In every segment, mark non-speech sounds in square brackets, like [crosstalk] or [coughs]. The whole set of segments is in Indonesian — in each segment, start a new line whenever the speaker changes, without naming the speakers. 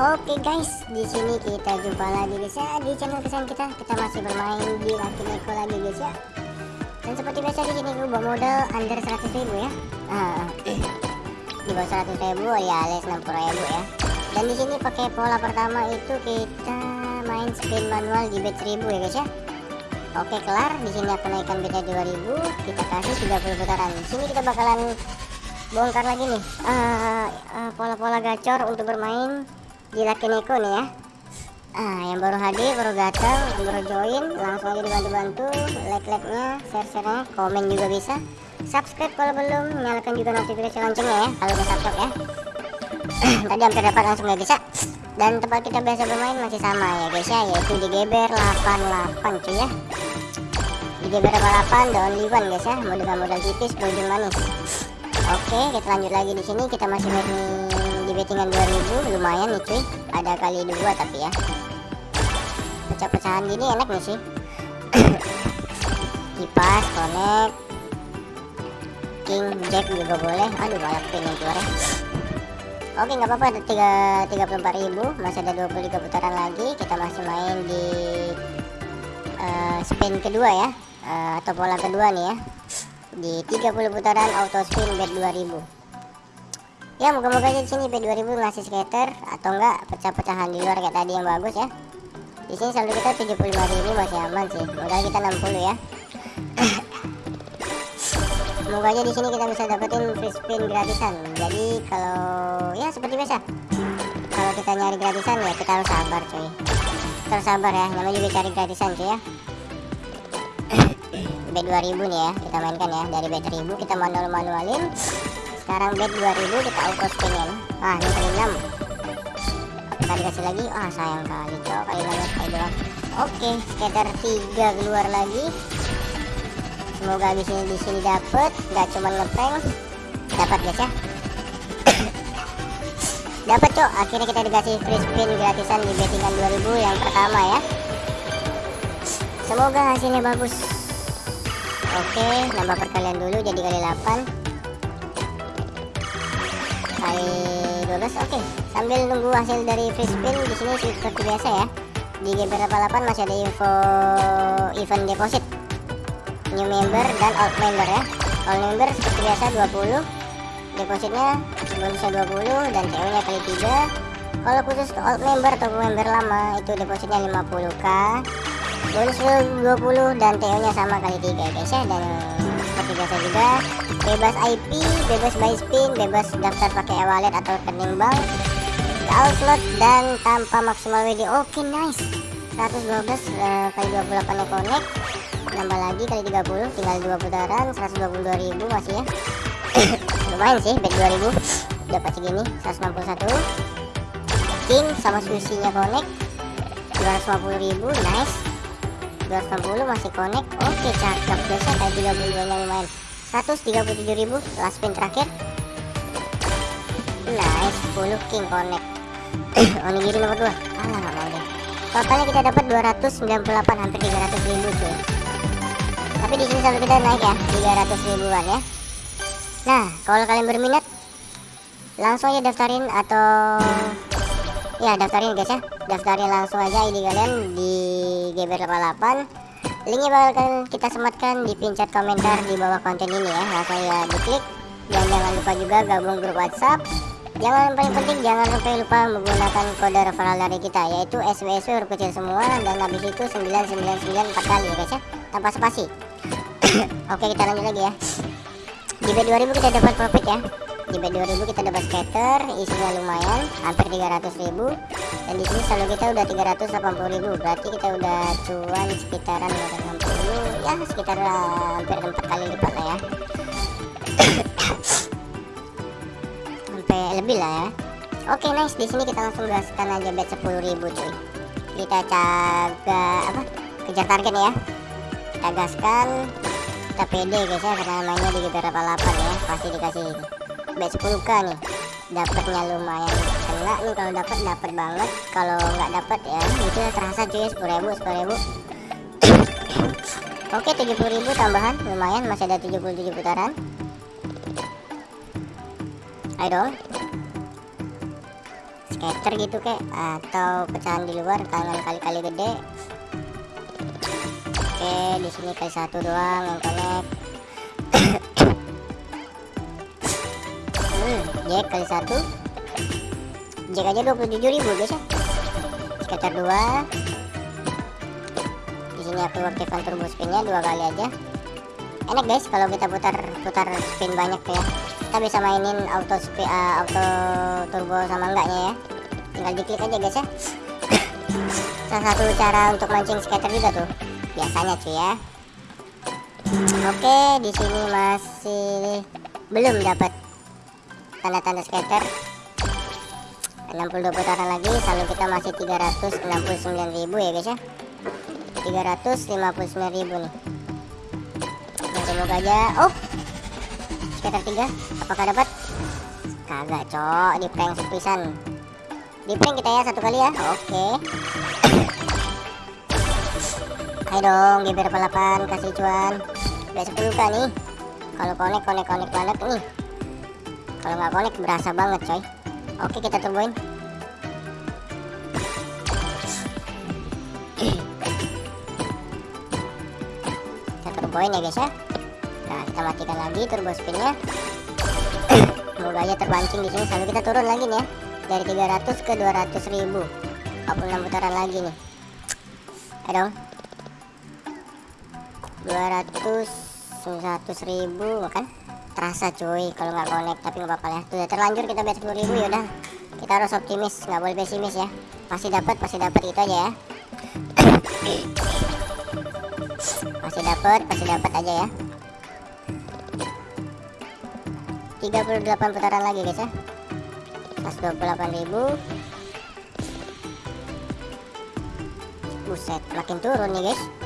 Oke guys, di sini kita jumpa lagi guys ya di channel kesan kita. Kita masih bermain di Lucky Neko lagi guys ya. Dan seperti biasa di sini gue bawa modal under 100 ribu ya. Ah, [clears throat] di bawah 100 ribu ya alias 60 ribu ya. Dan di sini pakai pola pertama itu kita main spin manual di bet 1000 ya guys ya. Oke kelar, di sini aku naikkan betnya 2000, kita kasih 30 putaran. Di sini kita bakalan bongkar lagi nih uh, uh, pola-pola gacor untuk bermain di Lucky Neko nih ya. Ah yang baru hadir baru datang baru join langsung aja dibantu-bantu like-like-nya share-share-nya komen juga bisa. Subscribe kalau belum nyalakan juga notifikasi loncengnya ya kalau udah subscribe ya. [coughs] Tadi hampir dapat langsung ya guys ya dan tempat kita biasa bermain masih sama ya guys ya yaitu di Geber 88 cuy ya. Di Geber 88 the only one guys ya. Modal modal tipis berujung manis Oke, kita lanjut lagi di sini. Kita masih betting di bettingan 2000, lumayan nih cuy. Ada kali dua tapi ya. Pecah-pecahan gini enak nih sih. [coughs] Kipas, connect, king, jack juga boleh. Aduh, balap pin yang keluar ya. Oke, nggak apa-apa. Ada tiga tiga puluh empat ribu. Masih ada 23 putaran lagi. Kita masih main di uh, spin kedua ya, uh, atau pola kedua nih ya di 30 putaran auto spin bet 2000 ya moga-moga aja di sini bet 2000 ngasih skater atau enggak pecah-pecahan di luar kayak tadi yang bagus ya. Di sini saldo kita 75.000 masih aman sih. Modal kita 60 ya. Semoga aja di sini kita bisa dapetin free spin gratisan. Jadi kalau ya seperti biasa. Kalau kita nyari gratisan ya kita harus sabar coy kita harus sabar ya. Namanya juga cari gratisan cuy ya bet 2000 nih ya kita mainkan ya. Dari bet 1000 kita manual manualin sekarang bet 2000 kita auto spinin. Ah ini kali 6 kita dikasih lagi. Ah sayang kali cowok kali 6 kali doang oke sekitar 3 keluar lagi. Semoga di sini di sini dapet. Nggak cuma ngeprank. Dapat guys ya. [coughs] Dapat cok. Akhirnya kita dikasih free spin gratisan di bettingan 2000 yang pertama ya. Semoga hasilnya bagus Oke, nambah perkalian dulu jadi kali 8 Kali 12, oke. Sambil nunggu hasil dari free spin di sini seperti biasa ya. Di game 88 masih ada info event deposit. New member dan old member ya. Old member seperti biasa 20 Depositnya bonusnya 20 dan TO nya kali 3 Kalau khusus old member atau member lama itu depositnya 50k bonus 20 dan TO nya sama kali tiga guys ya. Dan seperti biasa juga bebas IP bebas buy spin bebas daftar pakai e-wallet atau rekening bank all slot dan tanpa maksimal WD oke okay, nice 112 uh, kali 28 nya connect. Nambah lagi kali 30 tinggal 2 putaran 122.000 masih ya. [coughs] Lumayan sih bet 2000 dapat segini 161 king sama sushi nya connect 250.000 nice 260 masih connect. Oke cakep. Biasa kayak 32 nya lumayan. 137 ribu last spin terakhir. Nice 10 king connect. [coughs] Onigiri nomor 2 alah gak mau deh. Totalnya kita dapat 298 hampir 300 ribu cuy. Tapi di sini selalu kita naik ya 300 ribuan ya. Nah kalau kalian berminat langsung aja daftarin atau ya daftarin guys ya. Daftarin langsung aja ID kalian di GB88 linknya bakal kita sematkan di pin chat komentar di bawah konten ini ya. Langsung ya diklik dan jangan lupa juga gabung grup WhatsApp. Jangan paling penting jangan sampai lupa menggunakan kode referral dari kita yaitu SWSW huruf kecil semua dan habis itu 999 4 kali ya guys ya. Tanpa spasi. [coughs] Oke kita lanjut lagi ya. Di B2000 kita dapat profit ya. Di B2000 kita dapat scatter isinya lumayan hampir 300.000 dan di sini saldo kita udah 380.000 berarti kita udah cuan sekitaran 260 ya sekitar uh, hampir 4 kali lipat lah ya. [coughs] Sampai lebih lah ya. Oke okay, nice. Di sini kita langsung gaskan aja bet 10.000 cuy. Kita jaga apa kejar target ya. Kita gaskan. Kita pede guys ya. Karena mainnya di GP 8 ya. Pasti dikasih bet 10k nih dapatnya lumayan. Kena nih kalau dapat dapat banget. Kalau nggak dapat ya itu terasa cuy sepuluh ribu sepuluh ribu. [coughs] Oke tujuh puluh ribu tambahan. Lumayan masih ada 77 putaran. Ayo. Dong skater gitu kek. Atau pecahan di luar tangan kali-kali gede. Oke di sini kali satu doang yang connect [coughs] hmm, jack kali satu. Jack aja 27 ribu guys ya. Skater dua. Di sini aku aktifkan turbo spinnya dua kali aja. Enak guys kalau kita putar putar spin banyak ya. Kita bisa mainin auto spin uh, auto turbo sama enggaknya ya. Tinggal diklik aja guys ya. Salah satu cara untuk mancing skater juga tuh. Biasanya cuy ya. Oke di sini masih belum dapat tanda-tanda skater. 62 putaran lagi saldo kita masih 369.000 ya guys ya. 359.000 nih. Semoga aja. Oh sekitar tiga apakah dapat? Kagak cok di prank sepisan. Di prank kita ya satu kali ya. Oke. Ayo dong GBR 8 kasih cuan. Udah 10 kan nih. Kalau konek konek konek banget nih kalau nggak konek berasa banget coy. Oke kita turboin kita turboin ya guys ya. Nah kita matikan lagi turbo spinnya. Semoga aja terpancing di sini. Sampai kita turun lagi nih ya. Dari 300 ke 200 ribu. 46 putaran lagi nih? Ayo dong. 200 100 ribu kan terasa cuy. Kalau nggak connect tapi nggak apa-apa ya sudah terlanjur kita bet 10 ribu yaudah kita harus optimis nggak boleh pesimis ya. Pasti dapat pasti dapat itu aja ya. Pasti dapat pasti dapat aja ya. 38 putaran lagi guys ya. 128 ribu. Buset makin turun nih guys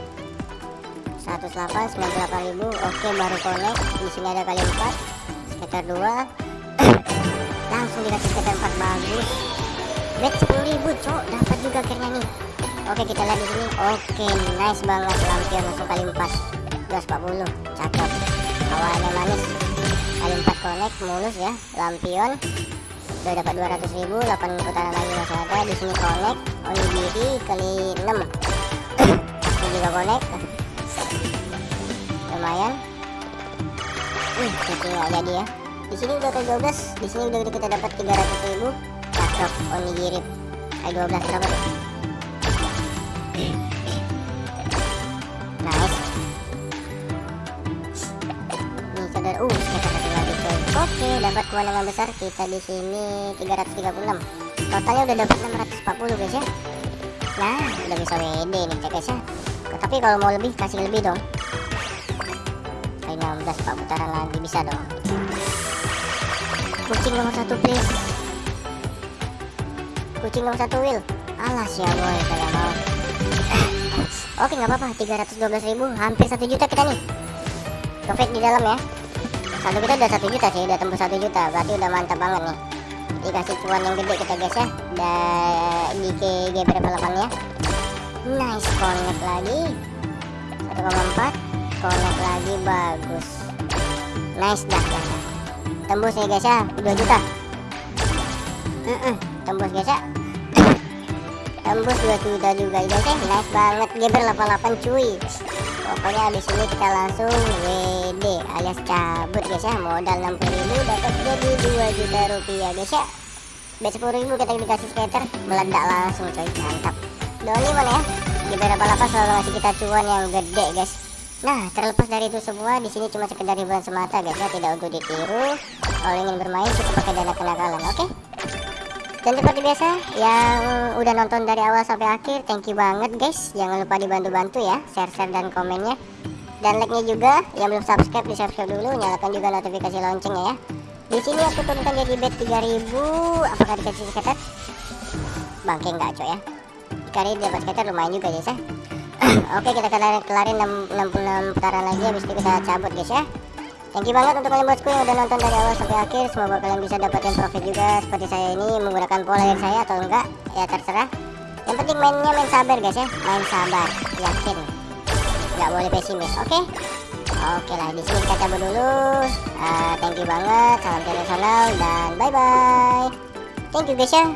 108 98 ribu. Oke baru connect. Di sini ada kali 4 sekitar 2 [coughs] langsung dikasih sekitar 4 bagus. Bet 10 ribu cok. Dapat juga akhirnya nih. Oke kita lihat di sini. Oke nice banget. Lampion langsung kali 4 240 cakep. Awalnya manis. Kali 4 connect mulus ya. Lampion. Udah dapat 200 ribu. 8 putaran lagi masih ada. Di sini connect. Onigiri kali 6 [coughs] ini juga connect lumayan Wih, ini nggak jadi ya. Di sini udah ke 12 di sini udah kita dapat 300 ribu. Cakep onigiri. Kali 12 berapa tuh? Nice. Nih saudara uh kita satu lagi coy. Oke dapat kemenangan besar kita di sini 336 totalnya udah dapat 640 guys ya. Nah udah bisa WD nih guys ya. Tapi kalau mau lebih kasih lebih dong kali 16 pak. Putaran lagi bisa dong. Kucing nomor satu please. Kucing nomor satu Will alas ya boy. Kalau [coughs] mau oke nggak apa-apa. 312 ribu hampir satu juta kita nih. Profit di dalam ya. Saldo kita udah satu juta sih udah tembus satu juta. Berarti udah mantap banget nih. Dikasih cuan yang gede kita guys ya. Dan di KG berapa 8 ya nice connect lagi. 1,4 connect lagi bagus. Nice dah, dah, dah. tembus nih guys ya. 2 juta. Uh -uh, tembus guys ya. Tembus 2 juta juga guys ya. Nice banget. Geber 88 cuy. Pokoknya abis ini kita langsung WD alias cabut guys ya. Modal 60.000 dapat jadi 2 juta rupiah guys ya. Bet 10.000 kita dikasih skater meledak langsung coy mantap. Doni mana ya. Di berapa selalu ngasih kita cuan yang gede guys nah terlepas dari itu semua di sini cuma sekedar hiburan semata guys ya. Tidak untuk ditiru. Kalau ingin bermain cukup pakai dana kenakalan oke? Okay? dan seperti biasa yang udah nonton dari awal sampai akhir thank you banget guys. Jangan lupa dibantu-bantu ya share-share dan komennya. Dan like-nya juga. Yang belum subscribe di subscribe dulu. Nyalakan juga notifikasi loncengnya ya. Di sini aku turunkan jadi bet 3000 apakah dikasih skater bangke enggak coy ya? Kali dapat skater lumayan juga guys ya oke kita kelarin, kelarin 66 putaran lagi habis itu kita cabut guys ya Thank you banget untuk kalian bosku yang udah nonton dari awal sampai akhir. Semoga kalian bisa dapetin profit juga seperti saya ini menggunakan pola yang saya atau enggak ya terserah. Yang penting mainnya main sabar guys ya, main sabar, yakin. Gak boleh pesimis, oke? Okay? Oke lah, di sini kita cabut dulu. Uh, thank you banget, salam internasional dan bye bye. Thank you guys ya.